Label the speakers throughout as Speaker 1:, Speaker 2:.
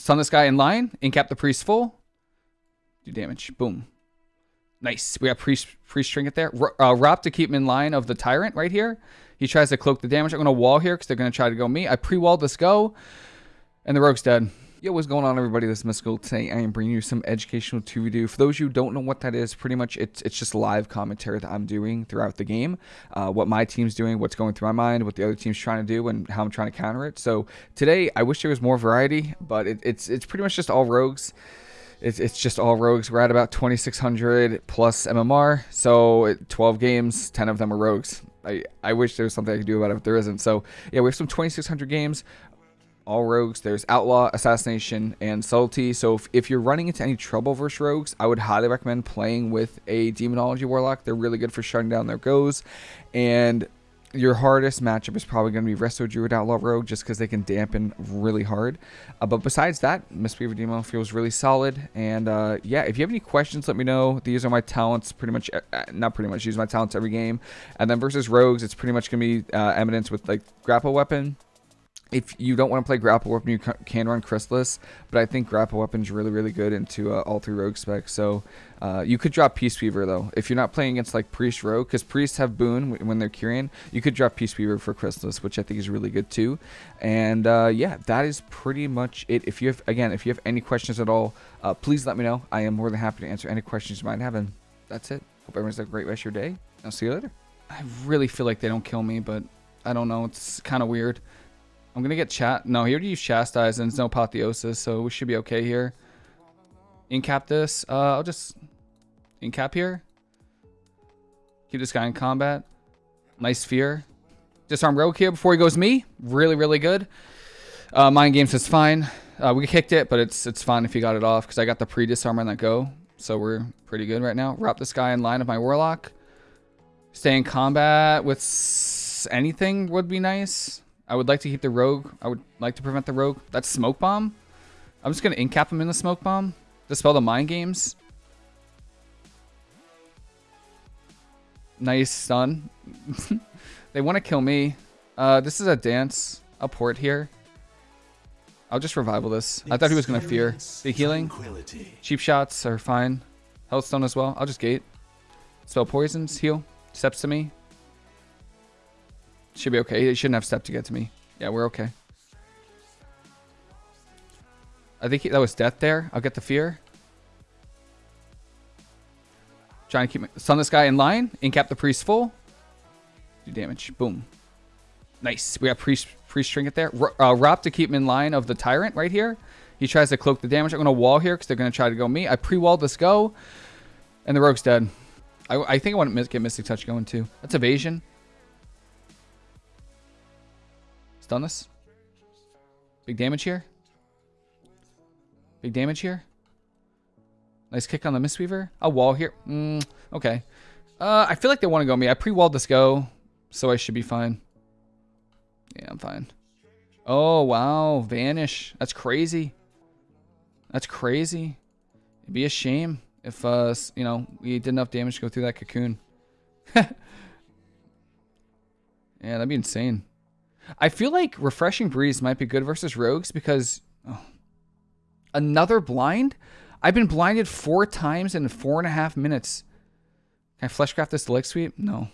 Speaker 1: stun this guy in line. Incap the priest full. Do damage. Boom. Nice. We got priest priest trinket there. Uh, Rop to keep him in line of the tyrant right here. He tries to cloak the damage. I'm gonna wall here because they're gonna try to go me. I pre-walled this go, and the rogue's dead. Yo, what's going on everybody? This is Mystical. Today I am bringing you some educational 2v2. For those who don't know what that is, pretty much it's it's just live commentary that I'm doing throughout the game. Uh, what my team's doing, what's going through my mind, what the other team's trying to do, and how I'm trying to counter it. So today, I wish there was more variety, but it, it's it's pretty much just all rogues. It's, it's just all rogues. We're at about 2,600 plus MMR. So 12 games, 10 of them are rogues. I, I wish there was something I could do about it, but there isn't. So yeah, we have some 2,600 games all rogues. There's Outlaw, Assassination, and Subtlety. So if, if you're running into any trouble versus rogues, I would highly recommend playing with a Demonology Warlock. They're really good for shutting down their goes. And your hardest matchup is probably going to be Resto Druid Outlaw Rogue just because they can dampen really hard. Uh, but besides that, Mistweaver Demo feels really solid. And uh, yeah, if you have any questions, let me know. These are my talents pretty much, uh, uh not pretty much, use my talents every game. And then versus Rogues, it's pretty much going to be uh, Eminence with like Grapple Weapon, if you don't want to play grapple weapon, you can run Chrysalis, but I think grapple weapon's really, really good into uh, all three rogue specs. So uh, you could drop Peace Weaver though. If you're not playing against like Priest Rogue, because Priests have Boon when they're Kyrian, you could drop Peace Weaver for Chrysalis, which I think is really good too. And uh, yeah, that is pretty much it. If you have, again, if you have any questions at all, uh, please let me know. I am more than happy to answer any questions you might have. And that's it. Hope everyone's a great rest of your day. I'll see you later. I really feel like they don't kill me, but I don't know. It's kind of weird. I'm gonna get chat. No, he already used chastise and it's no apotheosis, so we should be okay here. Incap this. Uh, I'll just incap here. Keep this guy in combat. Nice fear. Disarm Rogue here before he goes me. Really, really good. Uh, Mind Games is fine. Uh, we kicked it, but it's it's fine if you got it off because I got the pre-disarm on that go. So we're pretty good right now. Wrap this guy in line of my Warlock. Stay in combat with anything would be nice. I would like to keep the rogue. I would like to prevent the rogue. That's smoke bomb. I'm just gonna incap him in the smoke bomb. Dispel the mind games. Nice stun. they want to kill me. Uh, this is a dance. I'll port here. I'll just revival this. I thought he was gonna fear. The healing. Cheap shots are fine. Healthstone as well. I'll just gate. Spell poisons. Heal. Steps to me. Should be okay. He shouldn't have step to get to me. Yeah, we're okay. I think he, that was death there. I'll get the fear. Trying to keep my, stun this guy in line. Incap the priest full. Do damage. Boom. Nice. We got priest priest trinket there. Uh, Rop to keep him in line of the tyrant right here. He tries to cloak the damage. I'm going to wall here because they're going to try to go me. I pre-walled this go. And the rogue's dead. I, I think I want to get Mystic Touch going too. That's evasion. Stun this. Big damage here. Big damage here. Nice kick on the Mistweaver. A wall here. Mm, okay. Uh, I feel like they want to go me. I pre-walled this go, so I should be fine. Yeah, I'm fine. Oh, wow. Vanish. That's crazy. That's crazy. It'd be a shame if, uh, you know, we did enough damage to go through that cocoon. yeah, that'd be insane. I feel like Refreshing Breeze might be good versus Rogues because oh, another blind? I've been blinded four times in four and a half minutes. Can I fleshcraft this leg sweep? No.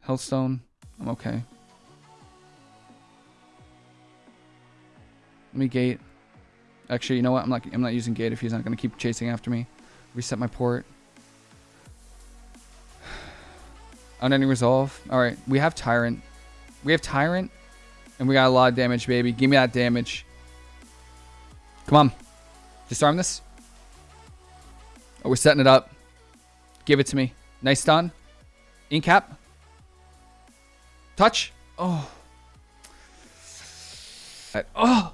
Speaker 1: Healthstone. I'm okay. Let me gate. Actually, you know what? I'm not. I'm not using gate if he's not going to keep chasing after me. Reset my port. Unending Resolve. Alright, we have Tyrant. We have Tyrant. And we got a lot of damage, baby. Give me that damage. Come on. Disarm this. Oh, we're setting it up. Give it to me. Nice stun. Incap. Touch. Oh. Oh.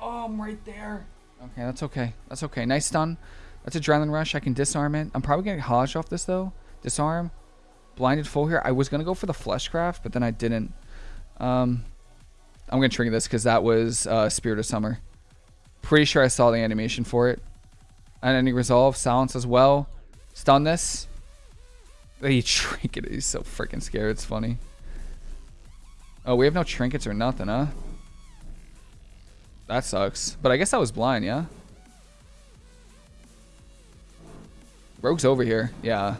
Speaker 1: Oh, I'm right there. Okay, that's okay. That's okay. Nice stun. That's Adrenaline Rush. I can disarm it. I'm probably going to Hodge off this, though. Disarm blinded full here. I was going to go for the Fleshcraft, but then I didn't. Um, I'm going to trigger this because that was uh, Spirit of Summer. Pretty sure I saw the animation for it. Unending Resolve, silence as well. Stun this. He trinket. He's so freaking scared. It's funny. Oh, we have no trinkets or nothing, huh? That sucks. But I guess I was blind, yeah? Rogue's over here. Yeah.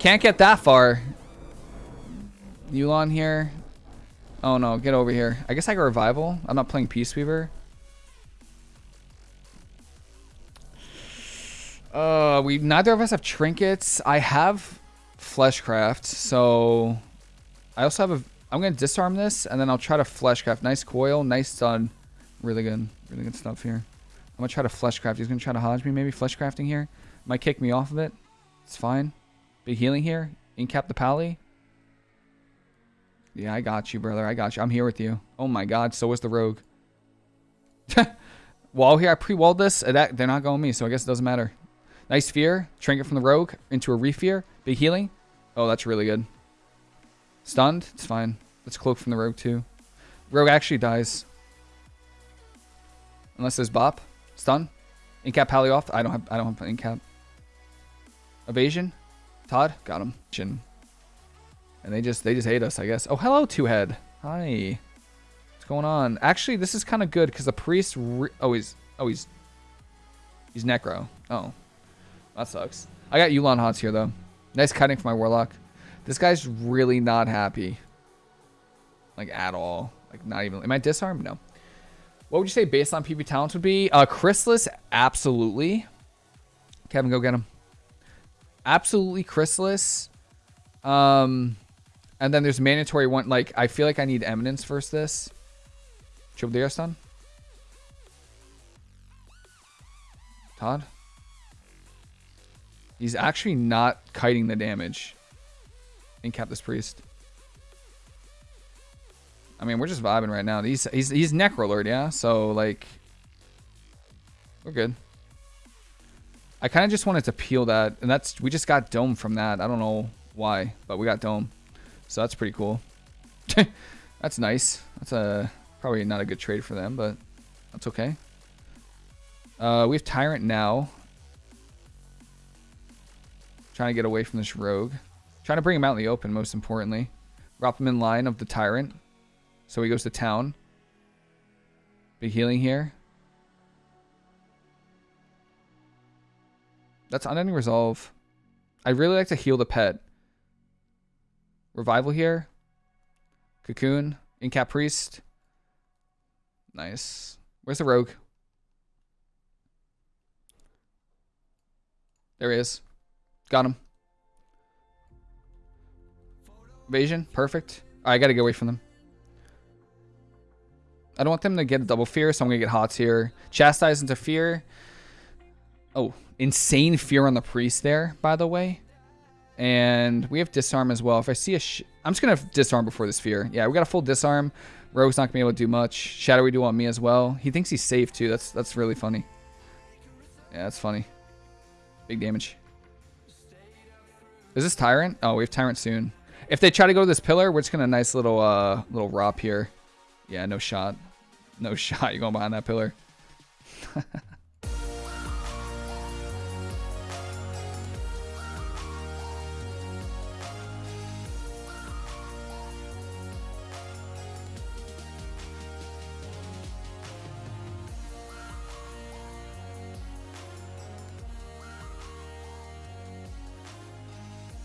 Speaker 1: Can't get that far. Yu'lon here. Oh no, get over here. I guess I got revival. I'm not playing Peace Weaver. Uh, we neither of us have trinkets. I have fleshcraft, so I also have a. I'm gonna disarm this, and then I'll try to fleshcraft. Nice coil, nice stun, really good, really good stuff here. I'm gonna try to fleshcraft. He's gonna try to hodge me, maybe fleshcrafting here. Might kick me off of it. It's fine. Healing here. Incap the pally. Yeah, I got you, brother. I got you. I'm here with you. Oh my god, so was the rogue. Wall here, I pre-walled this. Uh, that, they're not going me, so I guess it doesn't matter. Nice fear. Trinket from the rogue into a refear. Big healing. Oh, that's really good. Stunned. It's fine. Let's cloak from the rogue too. Rogue actually dies. Unless there's bop. Stun. Incap pally off. I don't have I don't have incap. Evasion. Todd. Got him. And they just they just hate us, I guess. Oh, hello, two head. Hi. What's going on? Actually, this is kind of good because the priest. oh, he's oh he's he's necro. Oh, that sucks. I got Yu'lon Hots here, though. Nice cutting for my Warlock. This guy's really not happy. Like, at all. Like, not even... Am I disarmed? No. What would you say based on PB talents would be? Uh, Chrysalis, absolutely. Kevin, go get him. Absolutely Chrysalis. Um, and then there's mandatory one. Like, I feel like I need Eminence versus this. DRS done. Todd? He's actually not kiting the damage incap this Priest. I mean, we're just vibing right now. He's he's he's Necrolord, yeah. So like, we're good. I kind of just wanted to peel that, and that's we just got dome from that. I don't know why, but we got dome, so that's pretty cool. that's nice. That's a probably not a good trade for them, but that's okay. Uh, we have Tyrant now. Trying to get away from this rogue. Trying to bring him out in the open, most importantly. Drop him in line of the tyrant. So he goes to town. Big healing here. That's unending resolve. I'd really like to heal the pet. Revival here. Cocoon. Incap Priest. Nice. Where's the rogue? There he is. Got him. Evasion. Perfect. Right, I gotta get away from them. I don't want them to get a double fear, so I'm gonna get hots here. Chastise into fear. Oh, insane fear on the priest there, by the way. And we have disarm as well. If I see a I'm just gonna disarm before this fear. Yeah, we got a full disarm. Rogue's not gonna be able to do much. Shadowy Duel on me as well. He thinks he's safe too. That's that's really funny. Yeah, that's funny. Big damage. Is this Tyrant? Oh, we have Tyrant soon. If they try to go to this pillar, we're just gonna nice little uh little ROP here. Yeah, no shot. No shot. You're going behind that pillar.